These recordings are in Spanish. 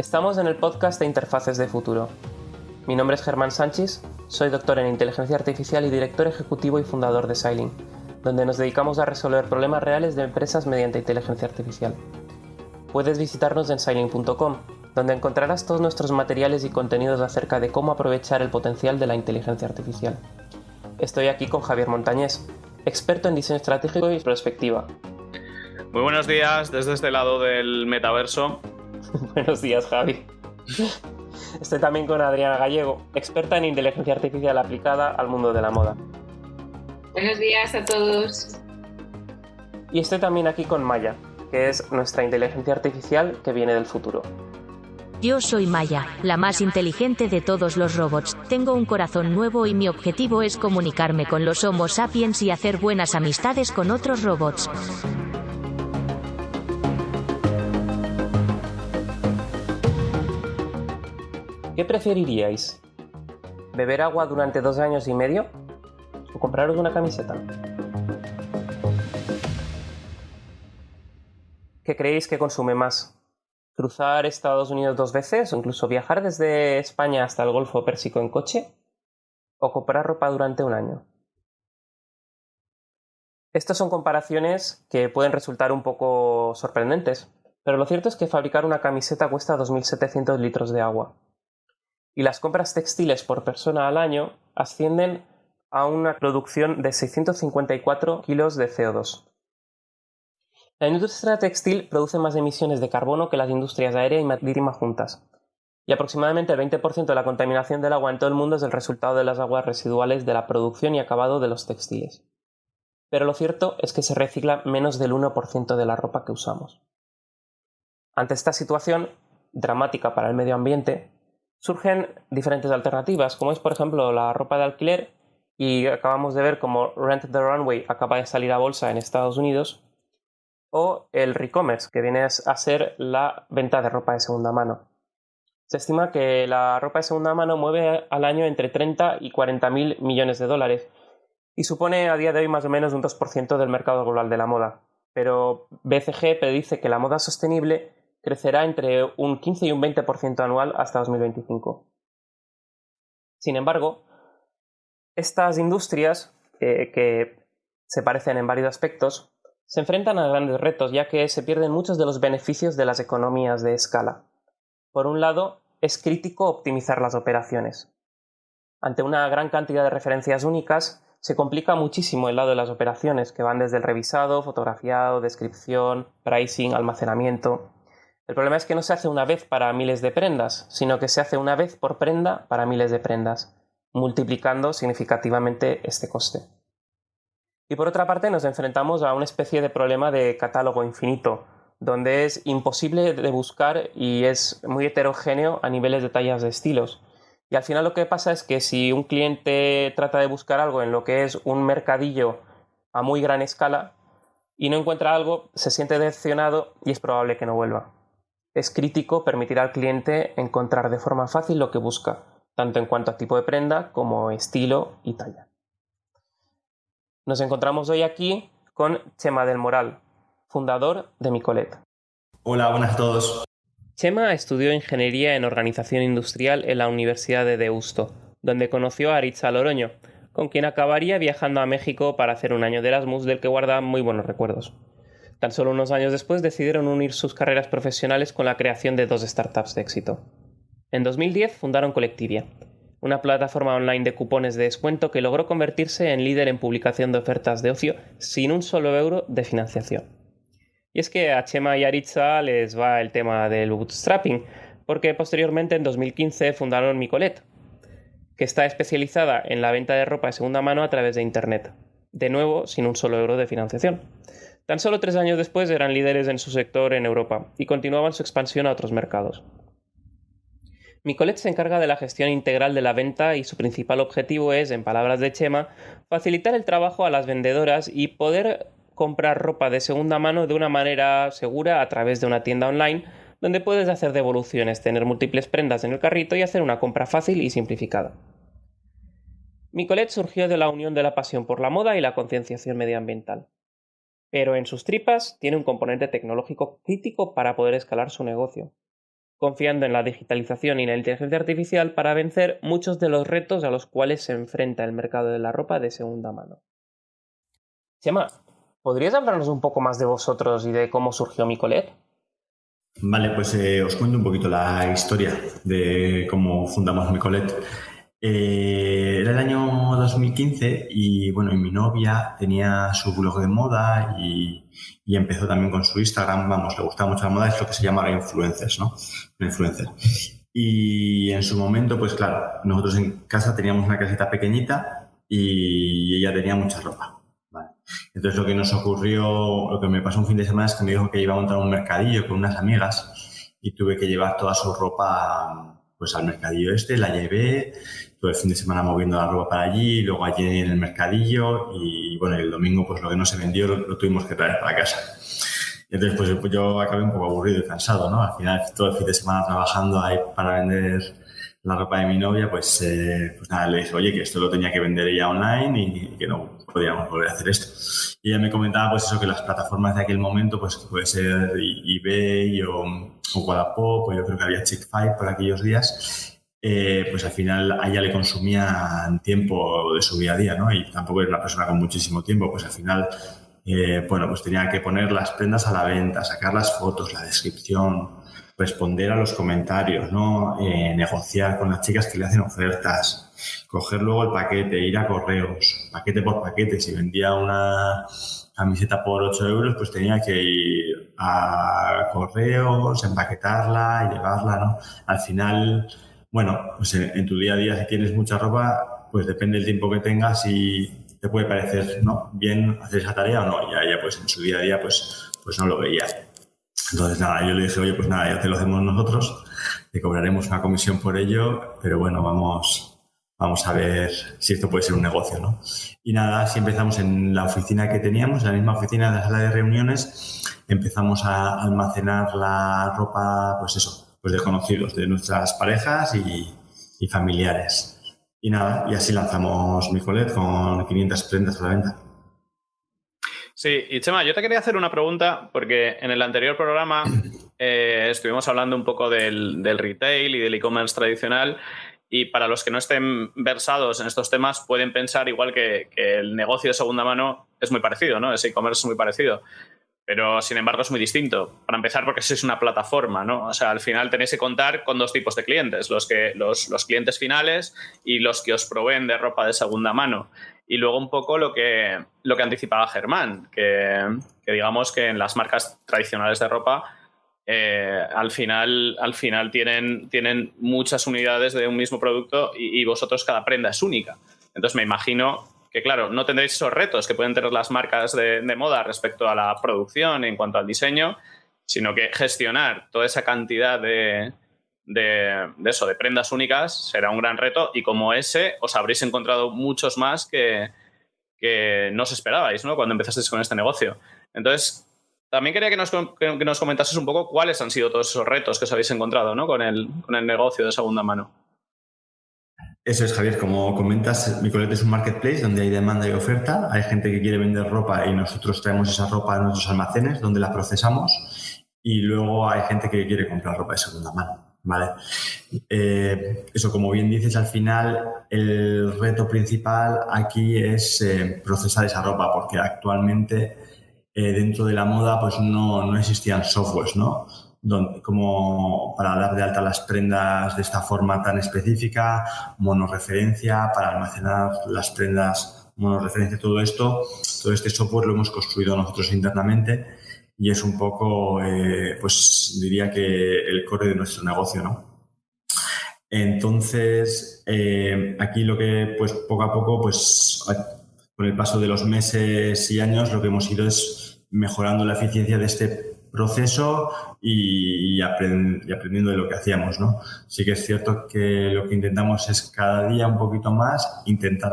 Estamos en el podcast de Interfaces de Futuro. Mi nombre es Germán Sánchez, soy doctor en inteligencia artificial y director ejecutivo y fundador de Sailing, donde nos dedicamos a resolver problemas reales de empresas mediante inteligencia artificial. Puedes visitarnos en sailing.com, donde encontrarás todos nuestros materiales y contenidos acerca de cómo aprovechar el potencial de la inteligencia artificial. Estoy aquí con Javier Montañés, experto en diseño estratégico y perspectiva. Muy buenos días desde este lado del metaverso. Buenos días, Javi. Estoy también con Adriana Gallego, experta en inteligencia artificial aplicada al mundo de la moda. Buenos días a todos. Y estoy también aquí con Maya, que es nuestra inteligencia artificial que viene del futuro. Yo soy Maya, la más inteligente de todos los robots. Tengo un corazón nuevo y mi objetivo es comunicarme con los Homo sapiens y hacer buenas amistades con otros robots. ¿Qué preferiríais? ¿Beber agua durante dos años y medio? ¿O compraros una camiseta? ¿Qué creéis que consume más? ¿Cruzar Estados Unidos dos veces o incluso viajar desde España hasta el Golfo Pérsico en coche? ¿O comprar ropa durante un año? Estas son comparaciones que pueden resultar un poco sorprendentes, pero lo cierto es que fabricar una camiseta cuesta 2.700 litros de agua y las compras textiles por persona al año ascienden a una producción de 654 kilos de CO2. La industria textil produce más emisiones de carbono que las industrias aérea y marítima juntas, y aproximadamente el 20% de la contaminación del agua en todo el mundo es el resultado de las aguas residuales de la producción y acabado de los textiles. Pero lo cierto es que se recicla menos del 1% de la ropa que usamos. Ante esta situación, dramática para el medio ambiente, surgen diferentes alternativas, como es por ejemplo la ropa de alquiler, y acabamos de ver como Rent the Runway acaba de salir a bolsa en Estados Unidos, o el re-commerce, que viene a ser la venta de ropa de segunda mano. Se estima que la ropa de segunda mano mueve al año entre 30 y 40 mil millones de dólares y supone a día de hoy más o menos un 2% del mercado global de la moda. Pero BCG predice que la moda sostenible crecerá entre un 15 y un 20% anual hasta 2025. Sin embargo, estas industrias, eh, que se parecen en varios aspectos, se enfrentan a grandes retos ya que se pierden muchos de los beneficios de las economías de escala. Por un lado, es crítico optimizar las operaciones. Ante una gran cantidad de referencias únicas, se complica muchísimo el lado de las operaciones, que van desde el revisado, fotografiado, descripción, pricing, almacenamiento. El problema es que no se hace una vez para miles de prendas, sino que se hace una vez por prenda para miles de prendas, multiplicando significativamente este coste. Y por otra parte nos enfrentamos a una especie de problema de catálogo infinito, donde es imposible de buscar y es muy heterogéneo a niveles de tallas de estilos. Y al final lo que pasa es que si un cliente trata de buscar algo en lo que es un mercadillo a muy gran escala y no encuentra algo, se siente decepcionado y es probable que no vuelva es crítico permitir al cliente encontrar de forma fácil lo que busca, tanto en cuanto a tipo de prenda como estilo y talla. Nos encontramos hoy aquí con Chema del Moral, fundador de Micolet. Hola, buenas a todos. Chema estudió ingeniería en organización industrial en la Universidad de Deusto, donde conoció a Aritza Loroño, con quien acabaría viajando a México para hacer un año de Erasmus del que guarda muy buenos recuerdos. Tan solo unos años después decidieron unir sus carreras profesionales con la creación de dos startups de éxito. En 2010 fundaron Colectivia, una plataforma online de cupones de descuento que logró convertirse en líder en publicación de ofertas de ocio sin un solo euro de financiación. Y es que a Chema y Aritza les va el tema del bootstrapping, porque posteriormente en 2015 fundaron Micolet, que está especializada en la venta de ropa de segunda mano a través de Internet, de nuevo sin un solo euro de financiación. Tan solo tres años después eran líderes en su sector en Europa y continuaban su expansión a otros mercados. Micolet se encarga de la gestión integral de la venta y su principal objetivo es, en palabras de Chema, facilitar el trabajo a las vendedoras y poder comprar ropa de segunda mano de una manera segura a través de una tienda online donde puedes hacer devoluciones, tener múltiples prendas en el carrito y hacer una compra fácil y simplificada. Micolet surgió de la unión de la pasión por la moda y la concienciación medioambiental pero en sus tripas tiene un componente tecnológico crítico para poder escalar su negocio. confiando en la digitalización y la inteligencia artificial para vencer muchos de los retos a los cuales se enfrenta el mercado de la ropa de segunda mano. Chema, ¿podrías hablarnos un poco más de vosotros y de cómo surgió Micolet? Vale, pues eh, os cuento un poquito la historia de cómo fundamos Micolet. Eh, era el año 2015 y bueno, y mi novia tenía su blog de moda y, empezó también con su Instagram, vamos, le gustaba mucho la moda, es lo que se llama influencers, ¿no? Influencer. Y en su momento, pues claro, nosotros en casa teníamos una casita pequeñita y ella tenía mucha ropa. Entonces lo que nos ocurrió, lo que me pasó un fin de semana es que me dijo que iba a montar un mercadillo con unas amigas y tuve que llevar toda su ropa pues al mercadillo este, la llevé, todo el fin de semana moviendo la ropa para allí, luego allí en el mercadillo y bueno, el domingo pues lo que no se vendió lo, tuvimos que traer para casa. entonces pues, pues, yo acabé un poco aburrido y cansado, ¿no? Al final todo el fin de semana trabajando ahí para vender la ropa de mi novia, pues, eh, pues nada, le dije, oye, que esto lo tenía que vender ella online y que no podíamos volver a hacer esto. Y ella me comentaba, pues eso, que las plataformas de aquel momento, pues puede ser eBay o, o Wallapop, o yo creo que había Chick5 por aquellos días, eh, pues al final a ella le consumían tiempo de su día a día, ¿no? Y tampoco es una persona con muchísimo tiempo, pues al final, eh, bueno, pues tenía que poner las prendas a la venta, sacar las fotos, la descripción, responder a los comentarios, ¿no? Eh, negociar con las chicas que le hacen ofertas, coger luego el paquete, ir a correos, paquete por paquete. Si vendía una camiseta por 8 euros, pues tenía que ir a correos, empaquetarla llevarla, ¿no? Al final, bueno, pues en, tu día a día si tienes mucha ropa, pues depende del tiempo que tengas y te puede parecer, ¿no? Bien hacer esa tarea o no. Ya, ya pues en su día a día, pues, pues no lo veía. Entonces, nada, yo le dije, oye, pues nada, ya te lo hacemos nosotros, te cobraremos una comisión por ello, pero bueno, vamos, vamos a ver si esto puede ser un negocio, ¿no? Y nada, si empezamos en la oficina que teníamos, en la misma oficina de la sala de reuniones, empezamos a almacenar la ropa, pues eso, pues de conocidos, de nuestras parejas y, y familiares. Y nada, y así lanzamos Micolet con 500 prendas a la venta. Sí, y Chema, yo te quería hacer una pregunta porque en el anterior programa eh, estuvimos hablando un poco del, retail y del e-commerce tradicional y para los que no estén versados en estos temas pueden pensar igual que, el negocio de segunda mano es muy parecido, ¿no? Ese e-commerce es muy parecido. Pero sin embargo es muy distinto. Para empezar, porque es una plataforma, ¿no? O sea, al final tenéis que contar con dos tipos de clientes, los, que, los, los clientes finales y los que os proveen de ropa de segunda mano. Y luego un poco lo que, lo que anticipaba Germán, que, digamos que en las marcas tradicionales de ropa eh, al final, al final tienen, tienen muchas unidades de un mismo producto y, vosotros cada prenda es única. Entonces me imagino que, claro, no tendréis esos retos que pueden tener las marcas de, moda respecto a la producción en cuanto al diseño, sino que gestionar toda esa cantidad de, de, eso, de prendas únicas, será un gran reto y como ese os habréis encontrado muchos más que, que no os esperabais ¿no? cuando empezasteis con este negocio. Entonces, también quería que nos, que nos comentases un poco cuáles han sido todos esos retos que os habéis encontrado ¿no? con, el, con el negocio de segunda mano. Eso es, Javier. Como comentas, Micolet es un marketplace donde hay demanda y oferta. Hay gente que quiere vender ropa y nosotros traemos esa ropa a nuestros almacenes donde la procesamos. Y luego hay gente que quiere comprar ropa de segunda mano. ¿vale? Eh, eso, como bien dices, al final el reto principal aquí es eh, procesar esa ropa, porque actualmente eh, dentro de la moda pues no, no existían softwares, ¿no? Donde, como para dar de alta las prendas de esta forma tan específica, monoreferencia, para almacenar las prendas monoreferencia, todo esto, todo este software lo hemos construido nosotros internamente y es un poco, eh, pues diría que el core de nuestro negocio, ¿no? Entonces, eh, aquí lo que, pues poco a poco, pues con el paso de los meses y años, lo que hemos ido es mejorando la eficiencia de este proceso y, aprendiendo de lo que hacíamos, ¿no? Sí que es cierto que lo que intentamos es cada día un poquito más intentar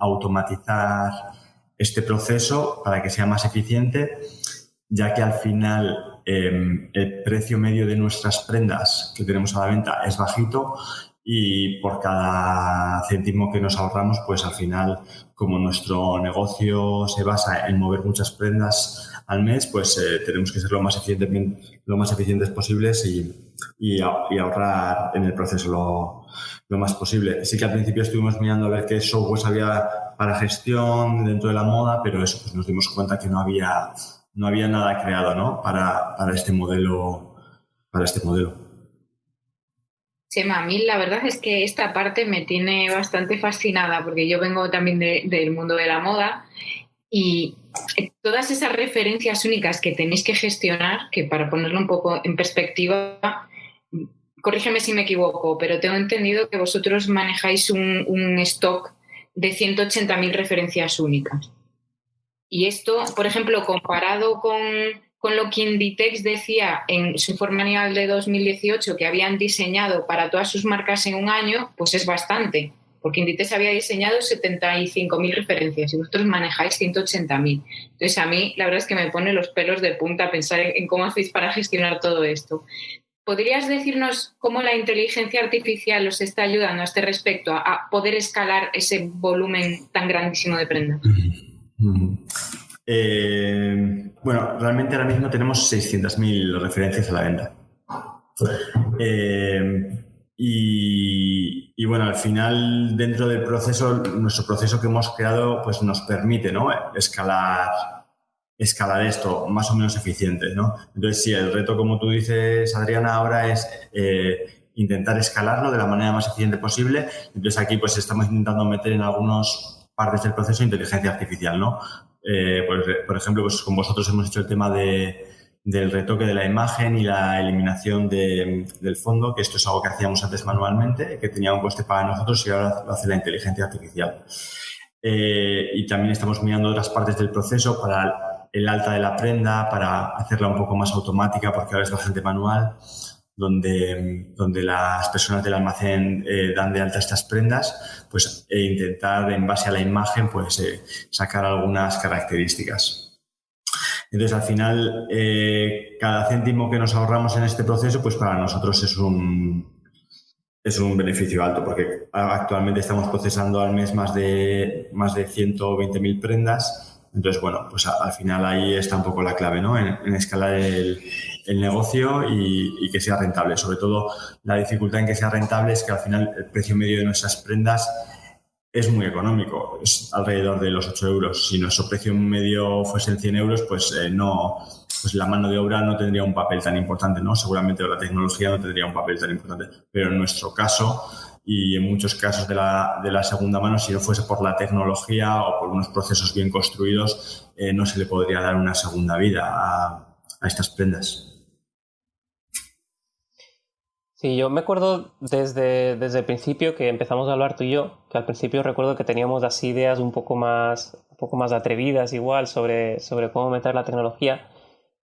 automatizar este proceso para que sea más eficiente ya que al final em, el precio medio de nuestras prendas que tenemos a la venta es bajito y por cada céntimo que nos ahorramos, pues al final, como nuestro negocio se basa en mover muchas prendas al mes, pues eh, tenemos que ser lo más, eficiente, lo más eficientes posibles y, y, ahorrar en el proceso lo, lo, más posible. Sí que al principio estuvimos mirando a ver qué software había para gestión dentro de la moda, pero eso pues nos dimos cuenta que no había, no había nada creado ¿no? para, para este modelo. Para este modelo. Chema, a mí la verdad es que esta parte me tiene bastante fascinada porque yo vengo también del mundo de la moda y todas esas referencias únicas que tenéis que gestionar, que para ponerlo un poco en perspectiva, corrígeme si me equivoco, pero tengo entendido que vosotros manejáis un, stock de 180.000 referencias únicas. Y esto, por ejemplo, comparado con con lo que Inditex decía en su informe anual de 2018 que habían diseñado para todas sus marcas en un año, pues es bastante, porque Inditex había diseñado 75.000 referencias y vosotros manejáis 180.000. Entonces a mí la verdad es que me pone los pelos de punta pensar en, cómo hacéis para gestionar todo esto. ¿Podrías decirnos cómo la inteligencia artificial os está ayudando a este respecto, a, poder escalar ese volumen tan grandísimo de prendas? Eh, bueno, realmente ahora mismo tenemos 600.000 referencias a la venta. Eh, y, bueno, al final, dentro del proceso, nuestro proceso que hemos creado, pues nos permite ¿no? escalar, escalar esto más o menos eficiente. ¿no? Entonces, sí, el reto, como tú dices, Adriana, ahora es eh, intentar escalarlo de la manera más eficiente posible. Entonces, aquí pues estamos intentando meter en algunas partes del proceso inteligencia artificial, ¿no? Eh, por, ejemplo, pues con vosotros hemos hecho el tema del retoque de la imagen y la eliminación del fondo, que esto es algo que hacíamos antes manualmente, que tenía un coste para nosotros y ahora lo hace la inteligencia artificial. Eh, y también estamos mirando otras partes del proceso para el alta de la prenda, para hacerla un poco más automática, porque ahora es bastante manual donde, donde las personas del almacén eh, dan de alta estas prendas, pues e intentar en base a la imagen pues eh, sacar algunas características. Entonces al final eh, cada céntimo que nos ahorramos en este proceso pues para nosotros es un es un beneficio alto porque actualmente estamos procesando al mes más de más de 120.000 prendas entonces, bueno, pues al final ahí está un poco la clave, ¿no? En, escalar el, negocio y, que sea rentable. Sobre todo, la dificultad en que sea rentable es que al final el precio medio de nuestras prendas es muy económico, es alrededor de los 8 euros. Si nuestro precio medio fuese en 100 euros, pues eh, no, pues la mano de obra no tendría un papel tan importante, ¿no? Seguramente la tecnología no tendría un papel tan importante. Pero en nuestro caso, y en muchos casos de la, de la, segunda mano, si no fuese por la tecnología o por unos procesos bien construidos, eh, no se le podría dar una segunda vida a, estas prendas. Sí, yo me acuerdo desde, desde el principio que empezamos a hablar tú y yo, que al principio recuerdo que teníamos así ideas un poco más, un poco más atrevidas igual sobre, sobre cómo meter la tecnología.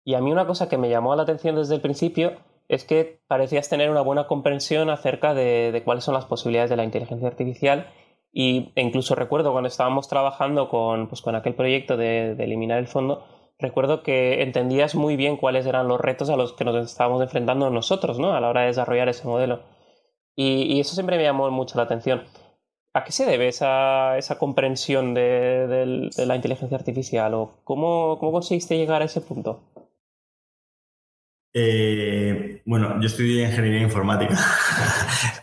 Y a mí una cosa que me llamó la atención desde el principio es que parecías tener una buena comprensión acerca de, cuáles son las posibilidades de la inteligencia artificial y, e incluso recuerdo cuando estábamos trabajando con, pues, con aquel proyecto de, eliminar el fondo, recuerdo que entendías muy bien cuáles eran los retos a los que nos estábamos enfrentando nosotros ¿no? a la hora de desarrollar ese modelo. Y, eso siempre me llamó mucho la atención. ¿A qué se debe esa, esa comprensión de, la inteligencia artificial o cómo, cómo conseguiste llegar a ese punto? Eh, bueno, yo estudié ingeniería informática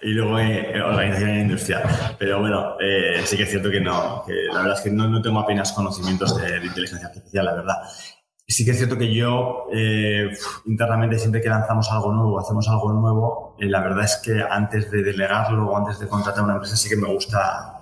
y luego en organización industrial. Pero bueno, eh, sí que es cierto que no, que la verdad es que no, no tengo apenas conocimientos de, inteligencia artificial, la verdad. Sí que es cierto que yo eh, internamente siempre que lanzamos algo nuevo, hacemos algo nuevo, la verdad es que antes de delegarlo o antes de contratar a una empresa sí que me gusta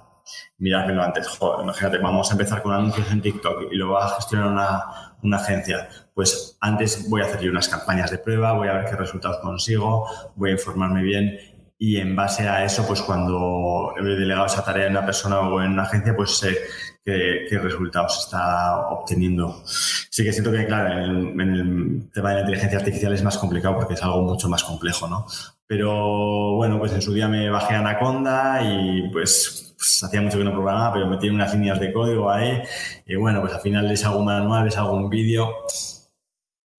mirármelo antes. Joder, imagínate, vamos a empezar con anuncios en TikTok y luego va a gestionar una, una agencia. Pues antes voy a hacer yo unas campañas de prueba, voy a ver qué resultados consigo, voy a informarme bien y en base a eso, pues cuando he delegado esa tarea en una persona o en una agencia, pues sé qué, resultados está obteniendo. Sí que siento que, claro, en el, tema de la inteligencia artificial es más complicado porque es algo mucho más complejo, ¿no? Pero bueno, pues en su día me bajé a Anaconda y pues pues, hacía mucho que no programaba, pero metí unas líneas de código ahí y bueno, pues al final hago un manual, les hago un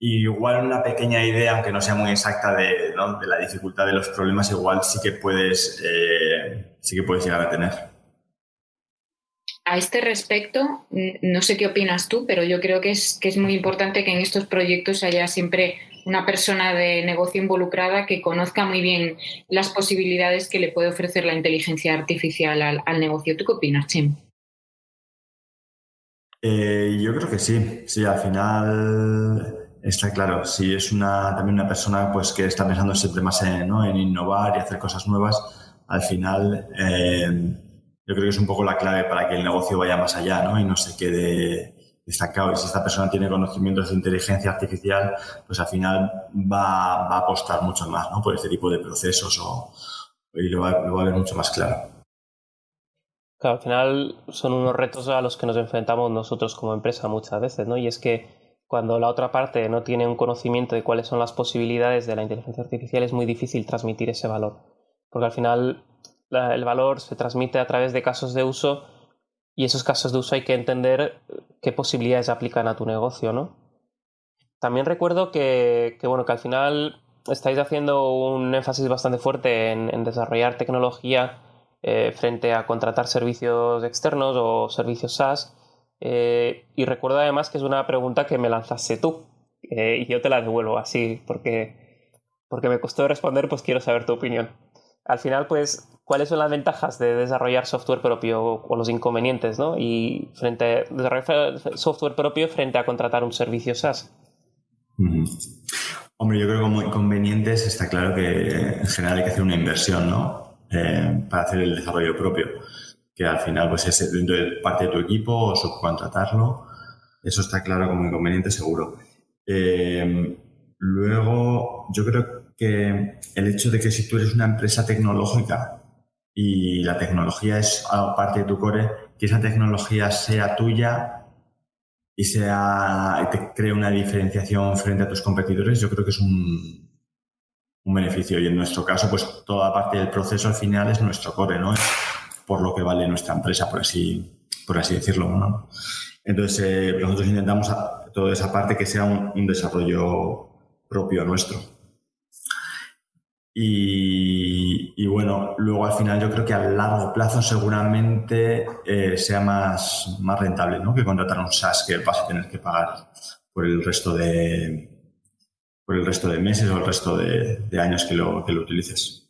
igual una pequeña idea, aunque no sea muy exacta de, la dificultad de los problemas, igual sí que puedes, eh, sí que puedes llegar a tener. A este respecto, no sé qué opinas tú, pero yo creo que es, que es muy importante que en estos proyectos haya siempre una persona de negocio involucrada que conozca muy bien las posibilidades que le puede ofrecer la inteligencia artificial al, negocio. ¿Tú qué opinas, Chim? Eh, yo creo que sí. Sí, al final Está claro, si es una, también una persona pues, que está pensando siempre más en, ¿no? en innovar y hacer cosas nuevas, al final eh, yo creo que es un poco la clave para que el negocio vaya más allá ¿no? y no se quede destacado. Y si esta persona tiene conocimientos de inteligencia artificial, pues al final va, va a apostar mucho más ¿no? por este tipo de procesos o, y lo va, lo va a ver mucho más claro. Claro, al final son unos retos a los que nos enfrentamos nosotros como empresa muchas veces, ¿no? Y es que cuando la otra parte no tiene un conocimiento de cuáles son las posibilidades de la inteligencia artificial, es muy difícil transmitir ese valor. Porque al final el valor se transmite a través de casos de uso y esos casos de uso hay que entender qué posibilidades aplican a tu negocio, ¿no? También recuerdo que, bueno, que al final estáis haciendo un énfasis bastante fuerte en, desarrollar tecnología eh, frente a contratar servicios externos o servicios SaaS eh, y recuerdo además que es una pregunta que me lanzaste tú. Eh, y yo te la devuelvo así, porque, porque me costó responder, pues quiero saber tu opinión. Al final, pues, ¿cuáles son las ventajas de desarrollar software propio o los inconvenientes, ¿no? Y frente a desarrollar software propio frente a contratar un servicio SaaS. Hombre, yo creo que como inconvenientes está claro que en general hay que hacer una inversión, ¿no? Eh, para hacer el desarrollo propio que al final pues es parte de tu equipo o subcontratarlo. Eso está claro como inconveniente seguro. Eh, luego, yo creo que el hecho de que si tú eres una empresa tecnológica y la tecnología es parte de tu core, que esa tecnología sea tuya y sea te cree una diferenciación frente a tus competidores, yo creo que es un, un beneficio. Y en nuestro caso, pues toda parte del proceso al final es nuestro core, ¿no? Por lo que vale nuestra empresa, por así, por así decirlo. ¿no? Entonces, eh, nosotros intentamos toda esa parte que sea un, desarrollo propio nuestro. Y, bueno, luego al final yo creo que a largo plazo seguramente eh, sea más, más rentable ¿no? que contratar un SaaS que vas a tener que pagar por el resto de, por el resto de meses o el resto de, años que lo, que lo utilices.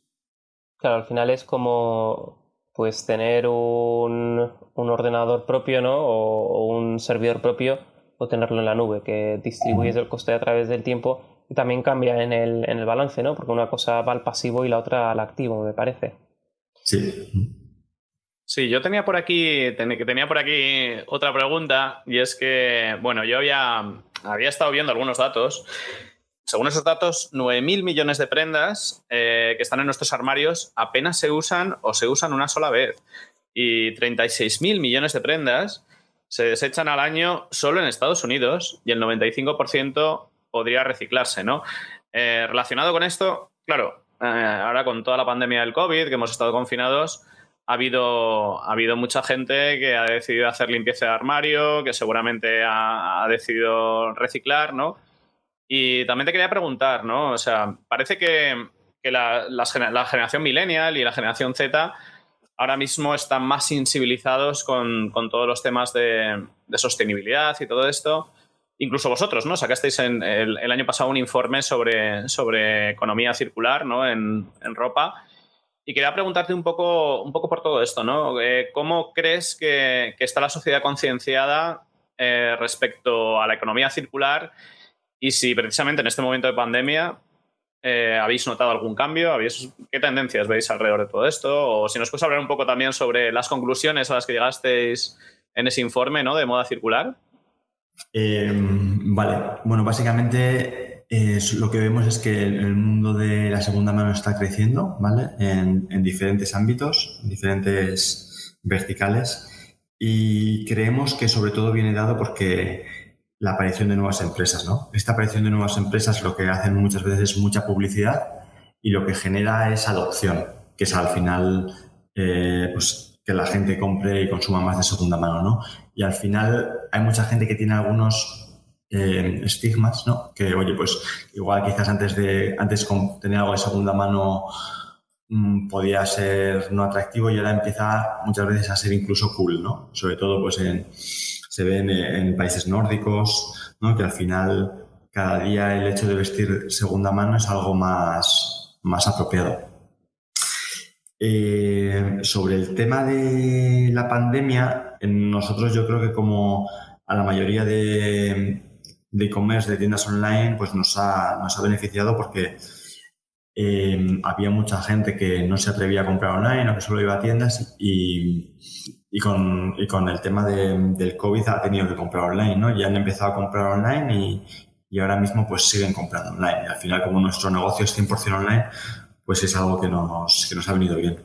Claro, al final es como pues tener un, ordenador propio ¿no? O, un servidor propio o tenerlo en la nube, que distribuyes el coste a través del tiempo y también cambia en el, en el balance, ¿no? porque una cosa va al pasivo y la otra al activo, me parece. Sí. Sí, yo tenía por aquí, tenía por aquí otra pregunta y es que, bueno, yo había, había estado viendo algunos datos según esos datos, 9.000 millones de prendas eh, que están en nuestros armarios apenas se usan o se usan una sola vez. Y 36.000 millones de prendas se desechan al año solo en Estados Unidos y el 95% podría reciclarse, ¿no? Eh, relacionado con esto, claro, eh, ahora con toda la pandemia del COVID, que hemos estado confinados, ha habido, ha habido mucha gente que ha decidido hacer limpieza de armario, que seguramente ha, ha decidido reciclar, ¿no? Y también te quería preguntar, ¿no? O sea, parece que, la, generación millennial y la generación Z ahora mismo están más sensibilizados con, todos los temas de, sostenibilidad y todo esto. Incluso vosotros, ¿no? Sacasteis en el, año pasado un informe sobre, sobre economía circular, ¿no? En, ropa. Y quería preguntarte un poco, un poco por todo esto, ¿no? Eh, ¿Cómo crees que, está la sociedad concienciada eh, respecto a la economía circular y si precisamente en este momento de pandemia eh, habéis notado algún cambio, ¿qué tendencias veis alrededor de todo esto? O si nos puedes hablar un poco también sobre las conclusiones a las que llegasteis en ese informe ¿no? de moda circular. Eh, vale, bueno, básicamente eh, lo que vemos es que el mundo de la segunda mano está creciendo, ¿vale? En, en diferentes ámbitos, en diferentes verticales. Y creemos que sobre todo viene dado porque la aparición de nuevas empresas, ¿no? Esta aparición de nuevas empresas lo que hacen muchas veces es mucha publicidad y lo que genera es adopción, que es al final eh, pues, que la gente compre y consuma más de segunda mano, ¿no? Y al final hay mucha gente que tiene algunos eh, estigmas, ¿no? Que, oye, pues igual quizás antes de antes tener algo de segunda mano mm, podía ser no atractivo y ahora empieza muchas veces a ser incluso cool, ¿no? Sobre todo, pues en, se ve en, países nórdicos. Que al final cada día el hecho de vestir segunda mano es algo más, más apropiado. Eh, sobre el tema de la pandemia, nosotros yo creo que como a la mayoría de, de e-commerce, de tiendas online, pues nos ha, nos ha beneficiado porque eh, había mucha gente que no se atrevía a comprar online o que solo iba a tiendas y, y, con, y con, el tema de, del COVID ha tenido que comprar online, ¿no? Ya han empezado a comprar online y, y ahora mismo pues siguen comprando online. Y al final, como nuestro negocio es 100% online, pues es algo que nos, que nos ha venido bien.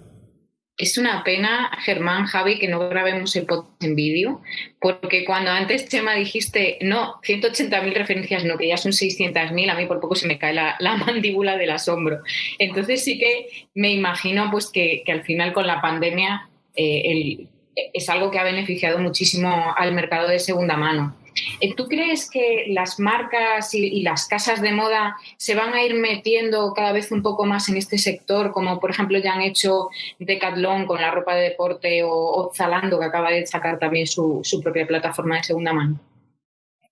Es una pena, Germán, Javi, que no grabemos el podcast en vídeo, porque cuando antes, Chema, dijiste, no, 180.000 referencias, no, que ya son 600.000, a mí por poco se me cae la, mandíbula del asombro. Entonces sí que me imagino pues que, al final con la pandemia eh, es algo que ha beneficiado muchísimo al mercado de segunda mano. Eh, ¿Tú crees que las marcas y, las casas de moda se van a ir metiendo cada vez un poco más en este sector, como por ejemplo ya han hecho Decathlon con la ropa de deporte o, Zalando, que acaba de sacar también su, propia plataforma de segunda mano?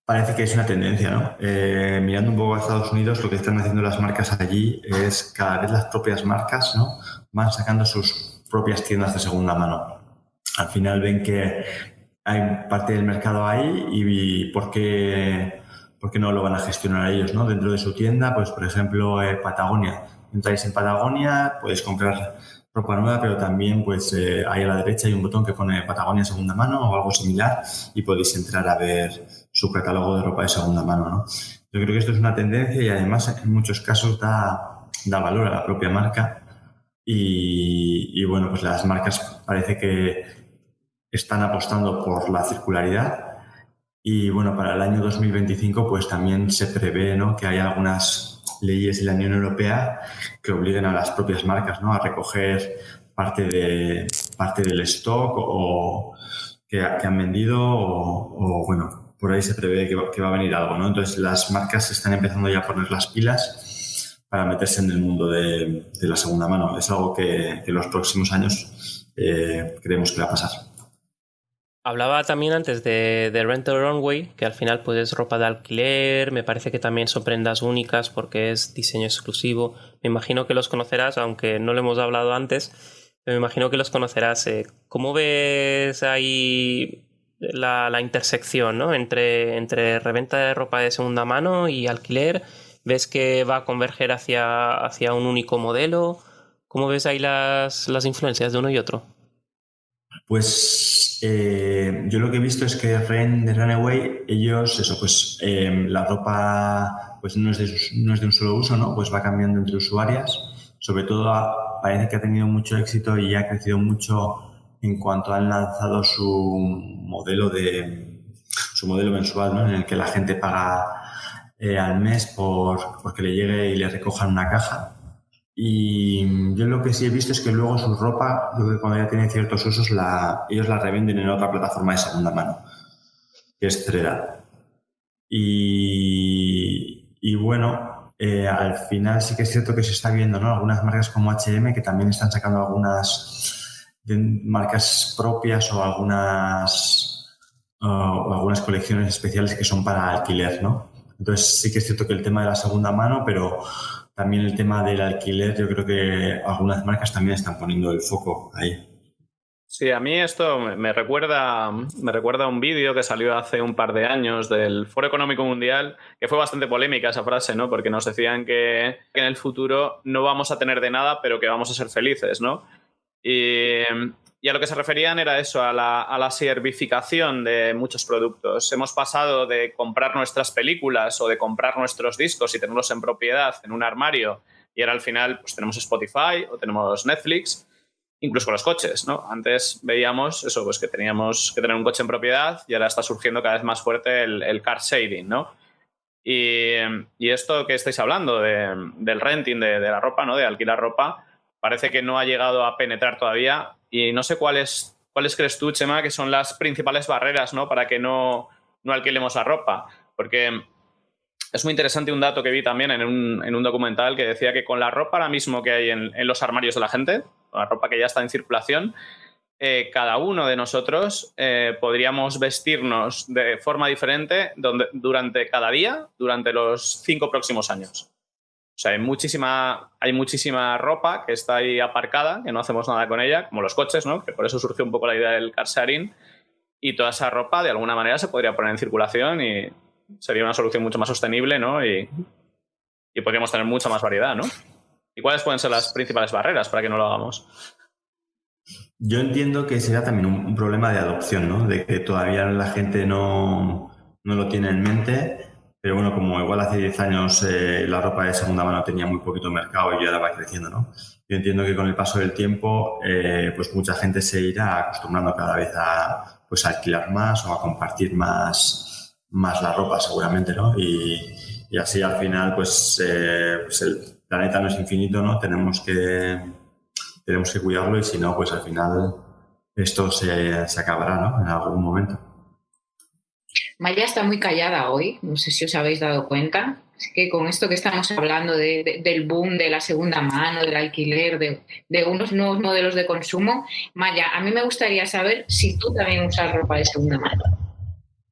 Parece que es una tendencia, ¿no? Eh, mirando un poco a Estados Unidos, lo que están haciendo las marcas allí es cada vez las propias marcas, ¿no? Van sacando sus propias tiendas de segunda mano. Al final ven que hay parte del mercado ahí y, por, qué, no lo van a gestionar ellos, ¿no? Dentro de su tienda, pues por ejemplo, eh, Patagonia. Entráis en Patagonia, podéis comprar ropa nueva, pero también pues eh, ahí a la derecha hay un botón que pone Patagonia segunda mano o algo similar y podéis entrar a ver su catálogo de ropa de segunda mano, ¿no? Yo creo que esto es una tendencia y además en muchos casos da, da valor a la propia marca y, y bueno, pues las marcas parece que están apostando por la circularidad y bueno, para el año 2025 pues también se prevé ¿no? que hay algunas leyes de la Unión Europea que obliguen a las propias marcas ¿no? a recoger parte, de, parte del stock o que, han vendido o, bueno, por ahí se prevé que va, a venir algo. ¿no? Entonces las marcas están empezando ya a poner las pilas para meterse en el mundo de, la segunda mano. Es algo que, en los próximos años eh, creemos que va a pasar. Hablaba también antes de, de Rental Runway, que al final puedes ropa de alquiler, me parece que también son prendas únicas porque es diseño exclusivo. Me imagino que los conocerás, aunque no lo hemos hablado antes, me imagino que los conocerás. Eh, ¿Cómo ves ahí la, la intersección ¿no? entre, entre reventa de ropa de segunda mano y alquiler? ¿Ves que va a converger hacia, hacia un único modelo? ¿Cómo ves ahí las, las influencias de uno y otro? Pues eh, yo lo que he visto es que Ren de Runaway, ellos, eso, pues em, la ropa pues no es, de, no es de un solo uso, ¿no? Pues va cambiando entre usuarias. Sobre todo parece que ha tenido mucho éxito y ha crecido mucho en cuanto han lanzado su modelo de su modelo mensual, ¿no? En el que la gente paga eh, al mes por porque le llegue y le recojan una caja y yo lo que sí he visto es que luego su ropa, yo creo que cuando ya tiene ciertos usos, la, ellos la revenden en otra plataforma de segunda mano, que es Thread. Y, y bueno, eh, al final sí que es cierto que se está viendo, ¿no? Algunas marcas como HM que también están sacando algunas marcas propias o algunas, o algunas colecciones especiales que son para alquiler, ¿no? Entonces sí que es cierto que el tema de la segunda mano, pero también el tema del alquiler, yo creo que algunas marcas también están poniendo el foco ahí. Sí, a mí esto me recuerda, me recuerda a un vídeo que salió hace un par de años del Foro Económico Mundial, que fue bastante polémica esa frase, ¿no? Porque nos decían que, que en el futuro no vamos a tener de nada, pero que vamos a ser felices, ¿no? Y, y a lo que se referían era eso, a la, a servificación de muchos productos. Hemos pasado de comprar nuestras películas o de comprar nuestros discos y tenerlos en propiedad en un armario y ahora al final pues tenemos Spotify o tenemos Netflix, incluso con los coches, ¿no? Antes veíamos eso, pues que teníamos que tener un coche en propiedad y ahora está surgiendo cada vez más fuerte el, car saving, ¿no? Y, esto que estáis hablando del renting de, de la ropa, ¿no? De alquilar ropa, parece que no ha llegado a penetrar todavía y no sé cuáles, cuáles crees tú, Chema, que son las principales barreras ¿no? para que no, no alquilemos la ropa. Porque es muy interesante un dato que vi también en un, documental que decía que con la ropa ahora mismo que hay en, los armarios de la gente, la ropa que ya está en circulación, eh, cada uno de nosotros eh, podríamos vestirnos de forma diferente durante cada día, durante los cinco próximos años. O sea, hay muchísima, hay muchísima ropa que está ahí aparcada, que no hacemos nada con ella, como los coches, ¿no? Que por eso surgió un poco la idea del car sharing. Y toda esa ropa, de alguna manera, se podría poner en circulación y sería una solución mucho más sostenible, ¿no? Y, y podríamos tener mucha más variedad, ¿no? ¿Y cuáles pueden ser las principales barreras para que no lo hagamos? Yo entiendo que será también un, problema de adopción, ¿no? De que todavía la gente no, no, lo tiene en mente, pero bueno, como igual hace 10 años eh, la ropa de segunda mano tenía muy poquito mercado y ahora va creciendo, ¿no? Yo entiendo que con el paso del tiempo, eh, pues mucha gente se irá acostumbrando cada vez a pues alquilar más o a compartir más, más la ropa seguramente, ¿no? Y, así al final, pues, eh, pues, el planeta no es infinito, ¿no? Tenemos que, tenemos que cuidarlo y si no, pues al final esto se, se acabará, ¿no? En algún momento. Maya está muy callada hoy, no sé si os habéis dado cuenta. Así que con esto que estamos hablando del boom de la segunda mano, del alquiler, de, de, unos nuevos modelos de consumo, Maya, a mí me gustaría saber si tú también usas ropa de segunda mano.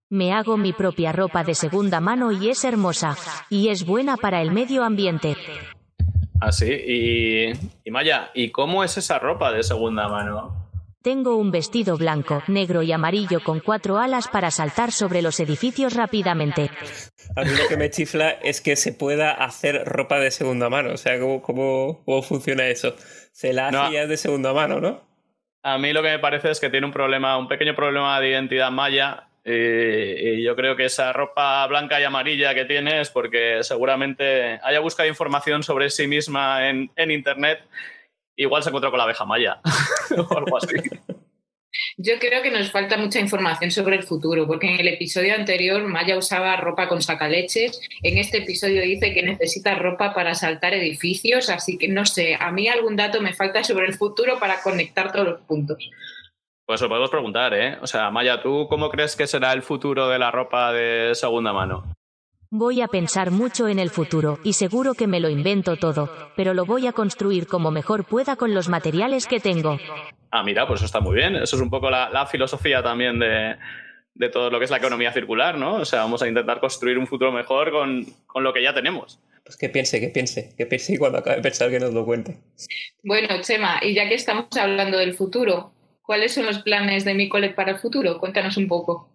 Me hago mi propia ropa de segunda mano y es hermosa, y es buena para el medio ambiente. Ah, sí, y, y Maya, ¿y cómo es esa ropa de segunda mano? Tengo un vestido blanco, negro y amarillo con cuatro alas para saltar sobre los edificios rápidamente. A mí lo que me chifla es que se pueda hacer ropa de segunda mano. O sea, ¿cómo, cómo, funciona eso? Se la hacía de segunda mano, ¿no? A mí lo que me parece es que tiene un problema, un pequeño problema de identidad maya y, yo creo que esa ropa blanca y amarilla que tiene es porque seguramente haya buscado información sobre sí misma en, Internet. Igual se encontró con la abeja maya o algo así. Yo creo que nos falta mucha información sobre el futuro, porque en el episodio anterior Maya usaba ropa con sacaleches, en este episodio dice que necesita ropa para saltar edificios, así que no sé, a mí algún dato me falta sobre el futuro para conectar todos los puntos. Pues lo podemos preguntar, ¿eh? O sea, Maya, ¿tú cómo crees que será el futuro de la ropa de segunda mano? Voy a pensar mucho en el futuro, y seguro que me lo invento todo, pero lo voy a construir como mejor pueda con los materiales que tengo. Ah, mira, pues eso está muy bien. Eso es un poco la, filosofía también de, de, todo lo que es la economía circular, ¿no? O sea, vamos a intentar construir un futuro mejor con, con lo que ya tenemos. Pues que piense, que piense, que piense y cuando acabe de pensar que nos lo cuente. Bueno, Chema, y ya que estamos hablando del futuro, ¿Cuáles son los planes de Micolet para el futuro? Cuéntanos un poco.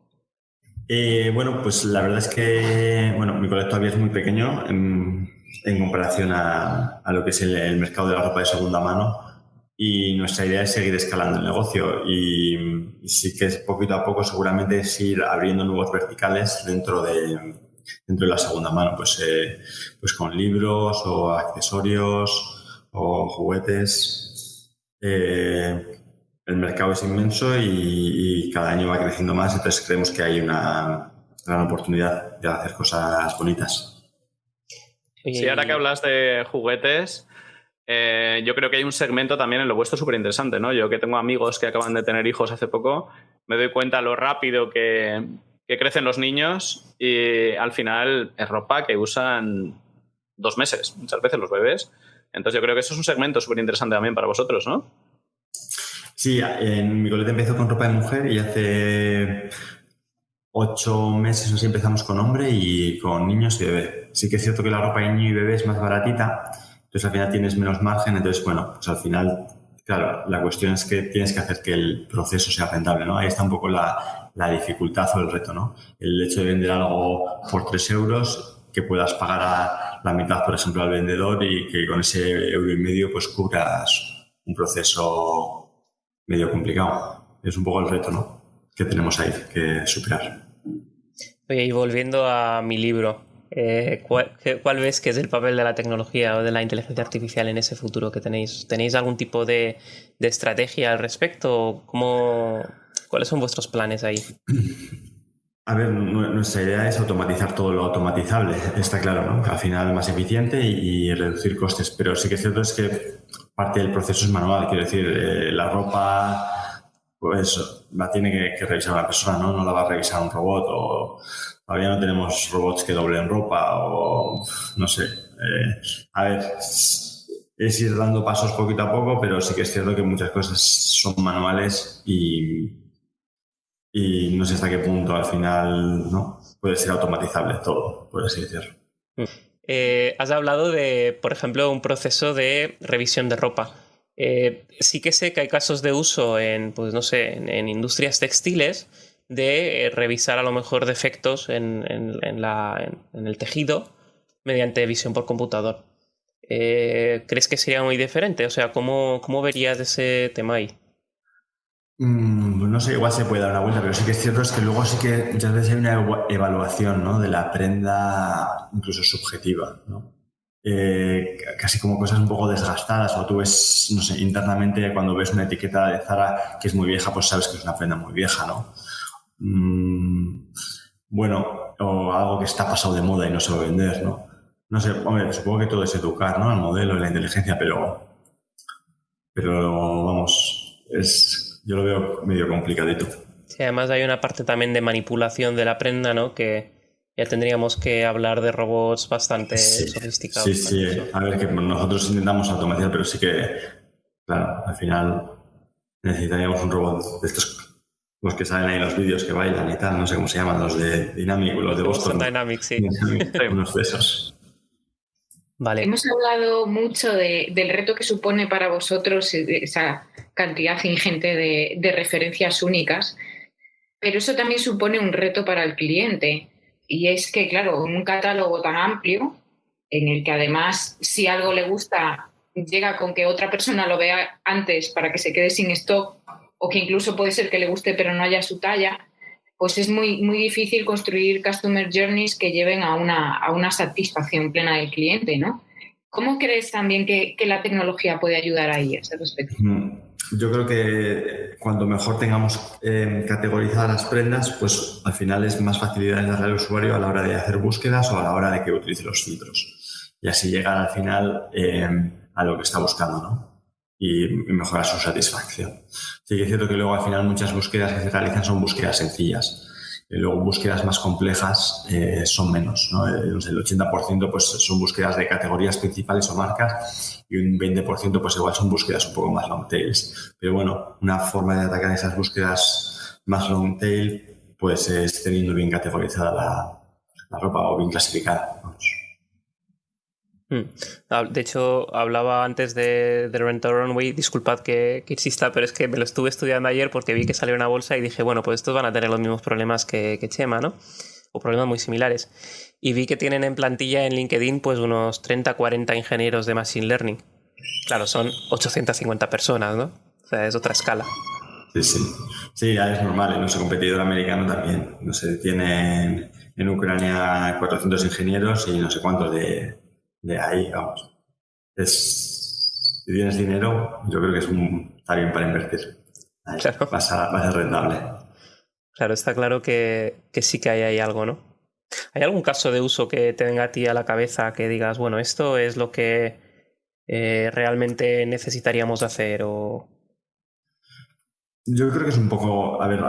Eh, bueno, pues la verdad es que bueno, Micolet todavía es muy pequeño en, comparación a, lo que es el, mercado de la ropa de segunda mano y nuestra idea es seguir escalando el negocio y, sí que es poquito a poco seguramente es ir abriendo nuevos verticales dentro de, dentro de la segunda mano, pues, eh, pues con libros o accesorios o juguetes. Eh, el mercado es inmenso y, cada año va creciendo más, entonces creemos que hay una gran oportunidad de hacer cosas bonitas. Sí, ahora que hablas de juguetes, eh, yo creo que hay un segmento también en lo vuestro súper interesante, ¿no? Yo que tengo amigos que acaban de tener hijos hace poco, me doy cuenta lo rápido que, que crecen los niños y al final es ropa que usan dos meses, muchas veces los bebés. Entonces yo creo que eso es un segmento súper interesante también para vosotros, ¿no? Sí, en mi colete empezó con ropa de mujer y hace ocho meses así empezamos con hombre y con niños y bebé. Sí que es cierto que la ropa de niño y bebé es más baratita, entonces al final tienes menos margen, entonces bueno, pues al final, claro, la cuestión es que tienes que hacer que el proceso sea rentable, ¿no? Ahí está un poco la, la dificultad o el reto, ¿no? El hecho de vender algo por tres euros, que puedas pagar a la mitad, por ejemplo, al vendedor y que con ese euro y medio pues cubras un proceso medio complicado. Es un poco el reto, ¿no? Que tenemos ahí que superar. Oye, y volviendo a mi libro, eh, ¿cuál, ves que es el papel de la tecnología o de la inteligencia artificial en ese futuro que tenéis? ¿Tenéis algún tipo de, estrategia al respecto? ¿Cómo, ¿Cuáles son vuestros planes ahí? A ver, nuestra idea es automatizar todo lo automatizable, está claro, ¿no? Al final más eficiente y, y reducir costes, pero sí que es cierto es que parte del proceso es manual, quiero decir, eh, la ropa pues la tiene que, revisar una persona, ¿no? No la va a revisar un robot o todavía no tenemos robots que doblen ropa o no sé. Eh, a ver, es ir dando pasos poquito a poco, pero sí que es cierto que muchas cosas son manuales y, y no sé hasta qué punto al final no puede ser automatizable todo, por así decirlo. Eh, has hablado de, por ejemplo, un proceso de revisión de ropa. Eh, sí que sé que hay casos de uso en, pues no sé, en, industrias textiles de revisar a lo mejor defectos en, el tejido mediante visión por computador. Eh, ¿crees que sería muy diferente? O sea, ¿cómo, cómo verías ese tema ahí? Mm, no sé, igual se puede dar una vuelta, pero sí que es cierto es que luego sí que muchas veces hay una evaluación ¿no? de la prenda incluso subjetiva, ¿no? Eh, casi como cosas un poco desgastadas o tú ves, no sé, internamente cuando ves una etiqueta de Zara que es muy vieja, pues sabes que es una prenda muy vieja, ¿no? Mm, bueno, o algo que está pasado de moda y no se va a vender, ¿no? No sé, hombre, supongo que todo es educar, ¿no? Al modelo la inteligencia, pero, pero vamos, es, yo lo veo medio complicadito. Sí, además hay una parte también de manipulación de la prenda, ¿no? Que ya tendríamos que hablar de robots bastante sofisticados. Sí, sí, a ver, que nosotros intentamos automatizar, pero sí que, claro, al final necesitaríamos un robot de estos, los que salen ahí en los vídeos que bailan y tal, no sé cómo se llaman, los de Dynamic, los de Boston. Dynamic, sí. unos de esos. Hemos hablado mucho del reto que supone para vosotros esa cantidad ingente de, referencias únicas, pero eso también supone un reto para el cliente. Y es que, claro, un catálogo tan amplio, en el que además, si algo le gusta, llega con que otra persona lo vea antes para que se quede sin stock, o que incluso puede ser que le guste pero no haya su talla, pues es muy, muy difícil construir customer journeys que lleven a una, a una satisfacción plena del cliente, ¿no? ¿Cómo crees también que, la tecnología puede ayudar ahí a ese respecto? Mm, yo creo que cuando mejor tengamos eh, categorizadas las prendas, pues al final es más facilidad darle al usuario a la hora de hacer búsquedas o a la hora de que utilice los filtros. Y así llegar al final eh, a lo que está buscando, ¿no? Y mejorar su satisfacción. Sí que es cierto que luego al final muchas búsquedas que se realizan son búsquedas sencillas. Y luego búsquedas más complejas eh, son menos. ¿no? El 80% pues, son búsquedas de categorías principales o marcas y un 20% pues igual son búsquedas un poco más long tails. Pero bueno, una forma de atacar esas búsquedas más long tail pues es teniendo bien categorizada la, la ropa o bien clasificada. Hmm. De hecho, hablaba antes de, de Rent Runway, disculpad que, que, exista, pero es que me lo estuve estudiando ayer porque vi que salió una bolsa y dije, bueno, pues estos van a tener los mismos problemas que, que Chema, ¿no? O problemas muy similares. Y vi que tienen en plantilla en LinkedIn pues unos 30, 40 ingenieros de Machine Learning. Claro, son 850 personas, ¿no? O sea, es otra escala. Sí, sí. Sí, ya es normal. En nuestro competidor americano también. No sé, tienen en Ucrania 400 ingenieros y no sé cuántos de, de ahí, vamos. Es, si tienes dinero, yo creo que es un, está bien para invertir. claro. va, a, rentable. Claro, está claro que, sí que hay ahí algo, ¿no? ¿Hay algún caso de uso que te venga a ti a la cabeza que digas, bueno, esto es lo que eh, realmente necesitaríamos hacer o... Yo creo que es un poco, a ver,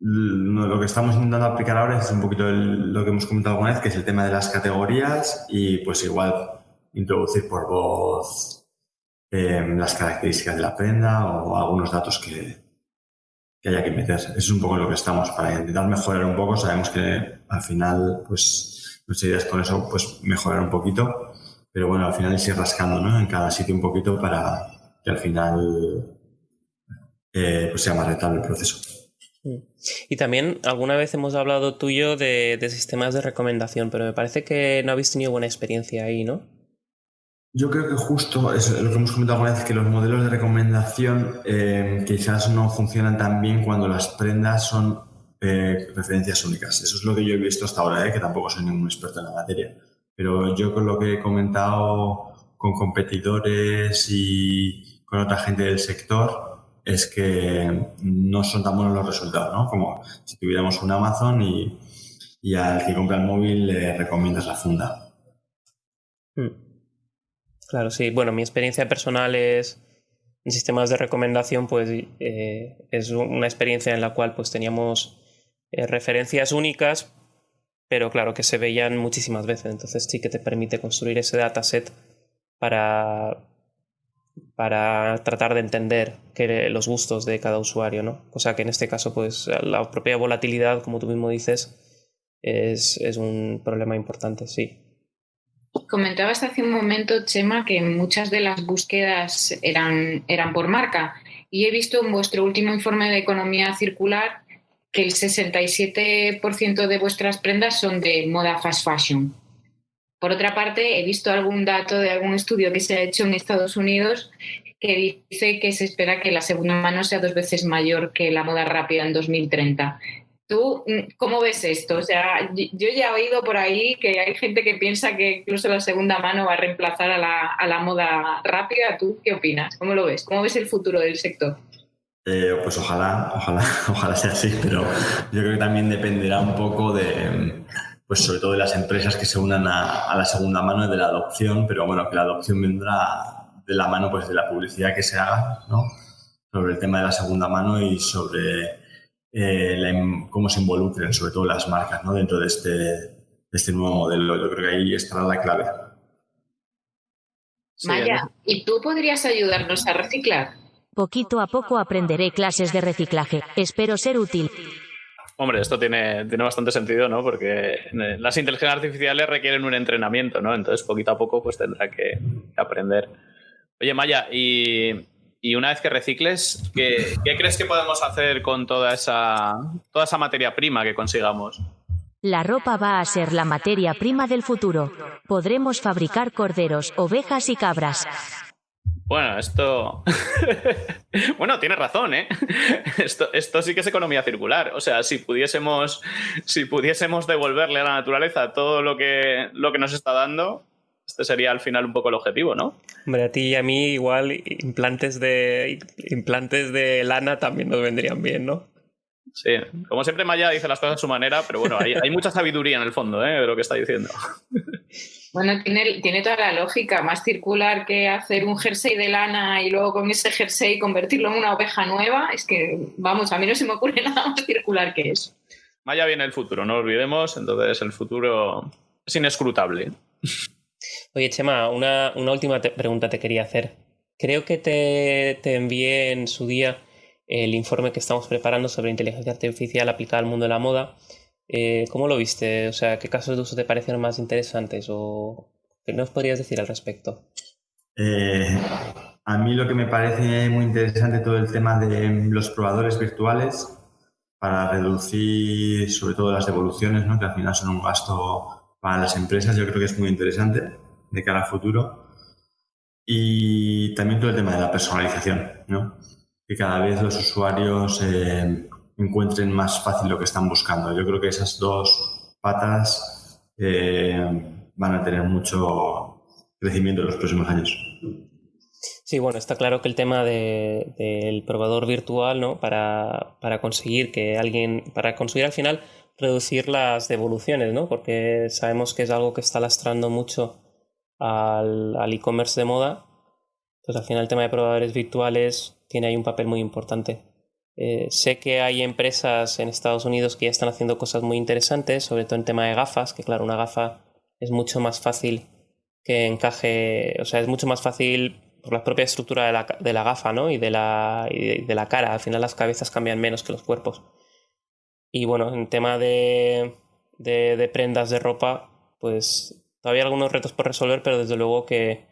lo que estamos intentando aplicar ahora es un poquito lo que hemos comentado alguna vez, que es el tema de las categorías y pues igual introducir por voz em, las características de la prenda o algunos datos que, haya que meter. Eso es un poco lo que estamos para intentar mejorar un poco. Sabemos que al final, pues, nuestra idea es con eso, pues, mejorar un poquito. Pero bueno, al final es ir rascando, ¿no? En cada sitio un poquito para que al final eh, pues sea más rentable el proceso. Mm. Y también alguna vez hemos hablado tuyo de, de, sistemas de recomendación, pero me parece que no habéis tenido buena experiencia ahí, ¿no? Yo creo que justo es lo que hemos comentado alguna vez, que los modelos de recomendación eh, quizás no funcionan tan bien cuando las prendas son eh, referencias únicas. Eso es lo que yo he visto hasta ahora, ¿eh? que tampoco soy ningún experto en la materia. Pero yo con lo que he comentado con competidores y con otra gente del sector, es que no son tan buenos los resultados, ¿no? Como si tuviéramos un Amazon y, y al que compra el móvil le recomiendas la funda. Hmm. Claro, sí. Bueno, mi experiencia personal es En sistemas de recomendación, pues eh, es una experiencia en la cual pues teníamos eh, referencias únicas, pero claro que se veían muchísimas veces. Entonces sí que te permite construir ese dataset para, para tratar de entender los gustos de cada usuario, ¿no? O sea que en este caso, pues la propia volatilidad, como tú mismo dices, es, es un problema importante, sí. Comentabas hace un momento, Chema, que muchas de las búsquedas eran, eran por marca. Y he visto en vuestro último informe de economía circular que el 67% de vuestras prendas son de moda fast fashion. Por otra parte, he visto algún dato de algún estudio que se ha hecho en Estados Unidos que dice que se espera que la segunda mano sea dos veces mayor que la moda rápida en 2030. ¿Tú mm, cómo ves esto? O sea, yo ya he oído por ahí que hay gente que piensa que incluso la segunda mano va a reemplazar a la, moda rápida. ¿Tú qué opinas? ¿Cómo lo ves? ¿Cómo ves el futuro del sector? Eh, pues ojalá, ojalá, ojalá sea así, pero yo creo que también dependerá un poco de, pues sobre todo de las empresas que se unan a, la segunda mano y de la adopción, pero bueno, que la adopción vendrá de la mano pues de la publicidad que se haga, ¿no? Sobre el tema de la segunda mano y sobre eh, cómo se involucren, sobre todo las marcas, ¿no? dentro de este, de este nuevo modelo. Yo creo que ahí estará la clave. Maya, ¿y tú podrías ayudarnos a reciclar? Poquito a poco aprenderé clases de reciclaje. Espero ser útil. Hombre, esto tiene, tiene bastante sentido, ¿no? Porque eh, las inteligencias artificiales requieren un entrenamiento, ¿no? Entonces, poquito a poco, pues tendrá que aprender. Oye, Maya, y y una vez que recicles, ¿qué, crees que podemos hacer con toda esa, toda esa materia prima que consigamos? La ropa va a ser la materia prima del futuro. Podremos fabricar corderos, ovejas y cabras. Bueno, esto. bueno, tienes razón, ¿eh? Esto, esto sí que es economía circular. O sea, si pudiésemos, si pudiésemos devolverle a la naturaleza todo lo que, lo que nos está dando, este sería al final un poco el objetivo, ¿no? Hombre, a ti y a mí igual implantes de, implantes de lana también nos vendrían bien, ¿no? Sí, como siempre Maya dice las cosas a su manera, pero bueno, hay, mucha sabiduría en el fondo ¿eh? de lo que está diciendo. Bueno, tiene, tiene toda la lógica, más circular que hacer un jersey de lana y luego con ese jersey convertirlo en una oveja nueva. Es que, vamos, a mí no se me ocurre nada más circular que eso. Maya viene el futuro, no lo olvidemos, entonces el futuro es inescrutable. Oye, Chema, una, última pregunta te quería hacer. Creo que te, te, envié en su día el informe que estamos preparando sobre inteligencia artificial aplicada al mundo de la moda. Eh, ¿Cómo lo viste? O sea, ¿qué casos de uso te parecieron más interesantes? ¿O qué nos podrías decir al respecto? Eh, a mí lo que me parece muy interesante todo el tema de los probadores virtuales para reducir sobre todo las devoluciones, ¿no? que al final son un gasto para las empresas, yo creo que es muy interesante de cara al futuro. Y también todo el tema de la personalización, ¿no? Que cada vez los usuarios eh, encuentren más fácil lo que están buscando. Yo creo que esas dos patas eh, van a tener mucho crecimiento en los próximos años. Sí, bueno, está claro que el tema del probador virtual, ¿no? Para, para, conseguir que alguien, para conseguir al final reducir las devoluciones, ¿no? Porque sabemos que es algo que está lastrando mucho al e-commerce de moda, pues al final el tema de probadores virtuales tiene ahí un papel muy importante. Eh, sé que hay empresas en Estados Unidos que ya están haciendo cosas muy interesantes, sobre todo en tema de gafas, que claro, una gafa es mucho más fácil que encaje, o sea, es mucho más fácil por la propia estructura de la, de la gafa, ¿no? Y de la, y de la cara. Al final las cabezas cambian menos que los cuerpos. Y bueno, en tema de, de, de prendas de ropa, pues Todavía hay algunos retos por resolver, pero desde luego que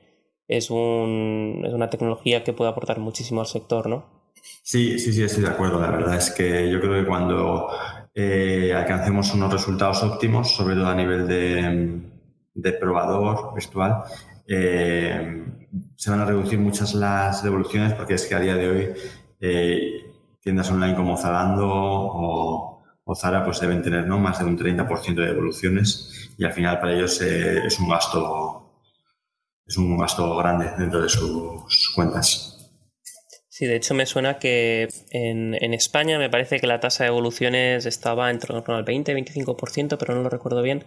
es, un, es una tecnología que puede aportar muchísimo al sector, ¿no? Sí, sí, sí, estoy de acuerdo. La verdad es que yo creo que cuando eh, alcancemos unos resultados óptimos, sobre todo a nivel de, probador virtual, eh, se van a reducir muchas las devoluciones porque es que a día de hoy eh, tiendas online como Zalando o o Zara pues deben tener ¿no? más de un 30% de devoluciones y al final para ellos es un gasto es un gasto grande dentro de sus cuentas. Sí, de hecho me suena que en, España me parece que la tasa de devoluciones estaba en torno al 20-25%, pero no lo recuerdo bien.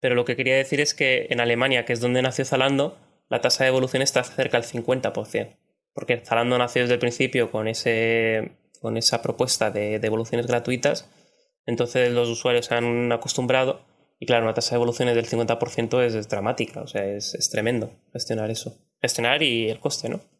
Pero lo que quería decir es que en Alemania, que es donde nació Zalando, la tasa de devolución está cerca del 50%. porque Zalando nació desde el principio con, ese, con esa propuesta de devoluciones gratuitas, entonces los usuarios se han acostumbrado y claro, una tasa de evoluciones del 50% es, dramática, o sea, es, es, tremendo gestionar eso. Gestionar y el coste, ¿no?